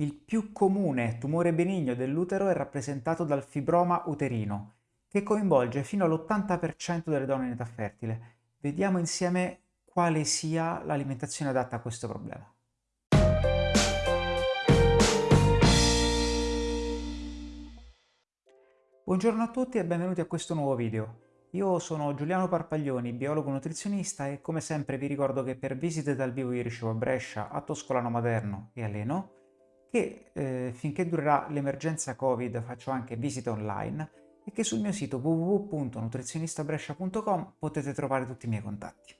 Il più comune tumore benigno dell'utero è rappresentato dal fibroma uterino, che coinvolge fino all'80% delle donne in età fertile. Vediamo insieme quale sia l'alimentazione adatta a questo problema. Buongiorno a tutti e benvenuti a questo nuovo video. Io sono Giuliano Parpaglioni, biologo nutrizionista e come sempre vi ricordo che per visite dal vivo io ricevo a Brescia, a Toscolano Maderno e a Leno che eh, finché durerà l'emergenza Covid faccio anche visite online e che sul mio sito www.nutrizionistabrescia.com potete trovare tutti i miei contatti.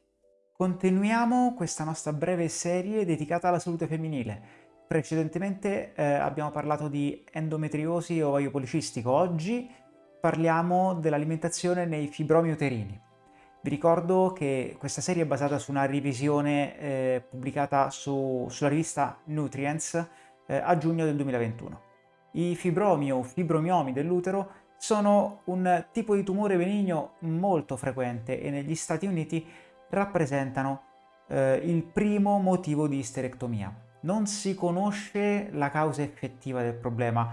Continuiamo questa nostra breve serie dedicata alla salute femminile. Precedentemente eh, abbiamo parlato di endometriosi o ovaio policistico, oggi parliamo dell'alimentazione nei fibromi uterini. Vi ricordo che questa serie è basata su una revisione eh, pubblicata su, sulla rivista Nutrients, eh, a giugno del 2021. I fibromi o fibromiomi dell'utero sono un tipo di tumore benigno molto frequente e negli Stati Uniti rappresentano eh, il primo motivo di isterectomia. Non si conosce la causa effettiva del problema,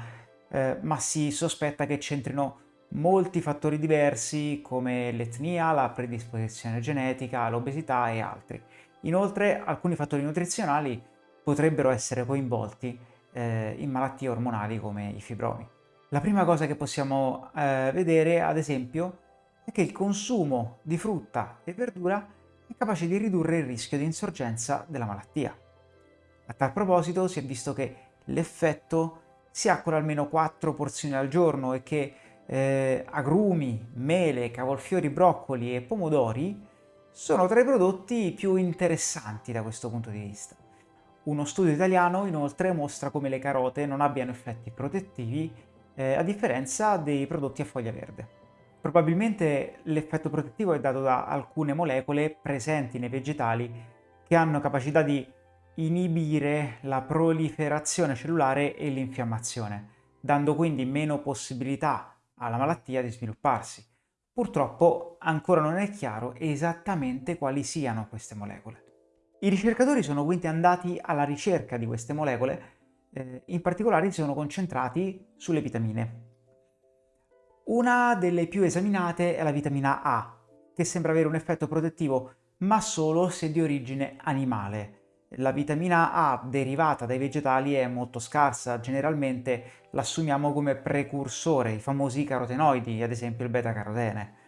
eh, ma si sospetta che c'entrino molti fattori diversi come l'etnia, la predisposizione genetica, l'obesità e altri. Inoltre alcuni fattori nutrizionali potrebbero essere coinvolti eh, in malattie ormonali come i fibromi. La prima cosa che possiamo eh, vedere, ad esempio, è che il consumo di frutta e verdura è capace di ridurre il rischio di insorgenza della malattia. A tal proposito si è visto che l'effetto si ha con almeno 4 porzioni al giorno e che eh, agrumi, mele, cavolfiori, broccoli e pomodori sono tra i prodotti più interessanti da questo punto di vista. Uno studio italiano inoltre mostra come le carote non abbiano effetti protettivi eh, a differenza dei prodotti a foglia verde. Probabilmente l'effetto protettivo è dato da alcune molecole presenti nei vegetali che hanno capacità di inibire la proliferazione cellulare e l'infiammazione, dando quindi meno possibilità alla malattia di svilupparsi. Purtroppo ancora non è chiaro esattamente quali siano queste molecole. I ricercatori sono quindi andati alla ricerca di queste molecole, eh, in particolare si sono concentrati sulle vitamine. Una delle più esaminate è la vitamina A, che sembra avere un effetto protettivo, ma solo se di origine animale. La vitamina A derivata dai vegetali è molto scarsa, generalmente l'assumiamo come precursore, i famosi carotenoidi, ad esempio il beta-carotene.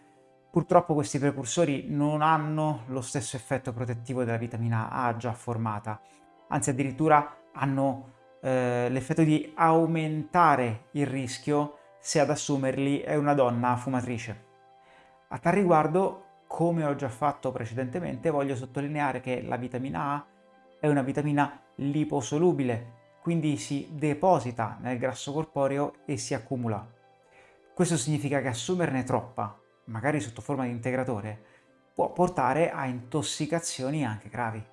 Purtroppo questi precursori non hanno lo stesso effetto protettivo della vitamina A già formata, anzi addirittura hanno eh, l'effetto di aumentare il rischio se ad assumerli è una donna fumatrice. A tal riguardo, come ho già fatto precedentemente, voglio sottolineare che la vitamina A è una vitamina liposolubile, quindi si deposita nel grasso corporeo e si accumula. Questo significa che assumerne troppa magari sotto forma di integratore, può portare a intossicazioni anche gravi.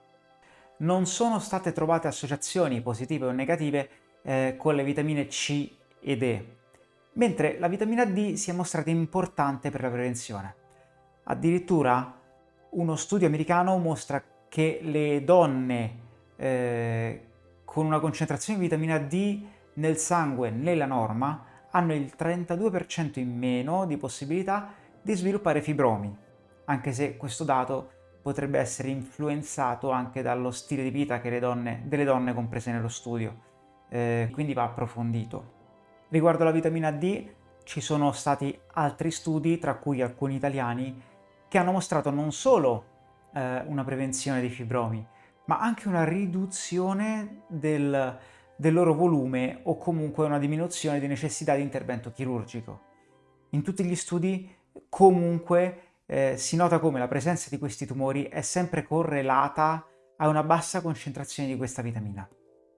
Non sono state trovate associazioni positive o negative eh, con le vitamine C ed E, mentre la vitamina D si è mostrata importante per la prevenzione. Addirittura uno studio americano mostra che le donne eh, con una concentrazione di vitamina D nel sangue nella norma hanno il 32% in meno di possibilità di sviluppare fibromi, anche se questo dato potrebbe essere influenzato anche dallo stile di vita donne, delle donne comprese nello studio, eh, quindi va approfondito. Riguardo alla vitamina D ci sono stati altri studi, tra cui alcuni italiani, che hanno mostrato non solo eh, una prevenzione dei fibromi, ma anche una riduzione del, del loro volume o comunque una diminuzione di necessità di intervento chirurgico. In tutti gli studi comunque eh, si nota come la presenza di questi tumori è sempre correlata a una bassa concentrazione di questa vitamina.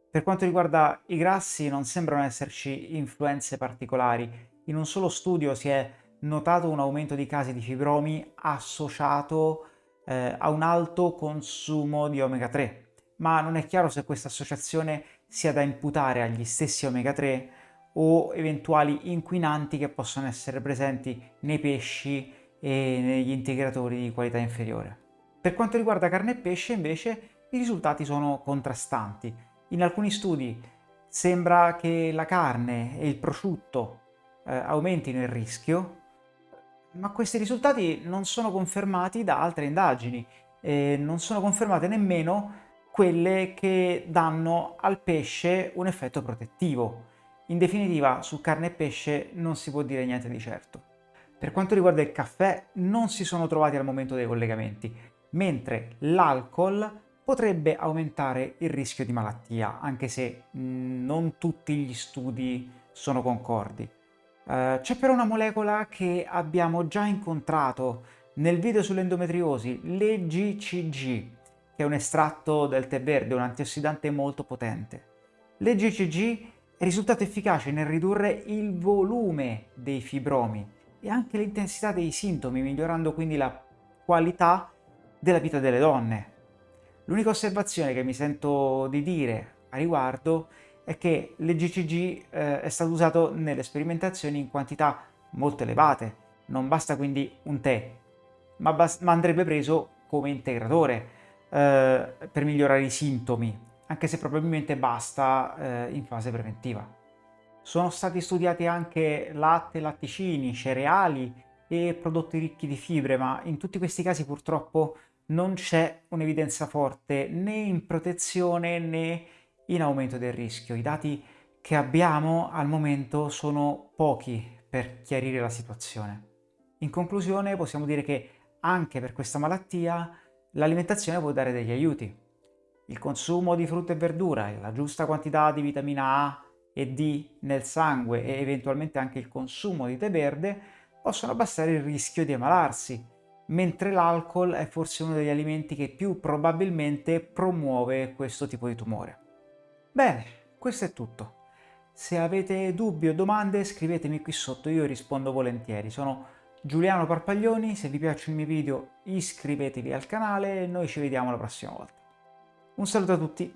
Per quanto riguarda i grassi non sembrano esserci influenze particolari. In un solo studio si è notato un aumento di casi di fibromi associato eh, a un alto consumo di omega 3, ma non è chiaro se questa associazione sia da imputare agli stessi omega 3 o eventuali inquinanti che possono essere presenti nei pesci e negli integratori di qualità inferiore. Per quanto riguarda carne e pesce invece i risultati sono contrastanti. In alcuni studi sembra che la carne e il prosciutto eh, aumentino il rischio, ma questi risultati non sono confermati da altre indagini e non sono confermate nemmeno quelle che danno al pesce un effetto protettivo. In definitiva, su carne e pesce non si può dire niente di certo. Per quanto riguarda il caffè, non si sono trovati al momento dei collegamenti, mentre l'alcol potrebbe aumentare il rischio di malattia, anche se mm, non tutti gli studi sono concordi. Uh, C'è però una molecola che abbiamo già incontrato nel video sull'endometriosi, l'EGCG, che è un estratto del tè verde, un antiossidante molto potente. L'EGCG risultato efficace nel ridurre il volume dei fibromi e anche l'intensità dei sintomi, migliorando quindi la qualità della vita delle donne. L'unica osservazione che mi sento di dire a riguardo è che l'EGCG eh, è stato usato nelle sperimentazioni in quantità molto elevate. Non basta quindi un tè, ma, ma andrebbe preso come integratore eh, per migliorare i sintomi, anche se probabilmente basta eh, in fase preventiva. Sono stati studiati anche latte, latticini, cereali e prodotti ricchi di fibre, ma in tutti questi casi purtroppo non c'è un'evidenza forte né in protezione né in aumento del rischio. I dati che abbiamo al momento sono pochi per chiarire la situazione. In conclusione possiamo dire che anche per questa malattia l'alimentazione può dare degli aiuti. Il consumo di frutta e verdura la giusta quantità di vitamina A e D nel sangue e eventualmente anche il consumo di tè verde possono abbassare il rischio di ammalarsi, mentre l'alcol è forse uno degli alimenti che più probabilmente promuove questo tipo di tumore. Bene, questo è tutto. Se avete dubbi o domande scrivetemi qui sotto, io rispondo volentieri. Sono Giuliano Parpaglioni, se vi piacciono i miei video iscrivetevi al canale e noi ci vediamo la prossima volta. Un saluto a tutti!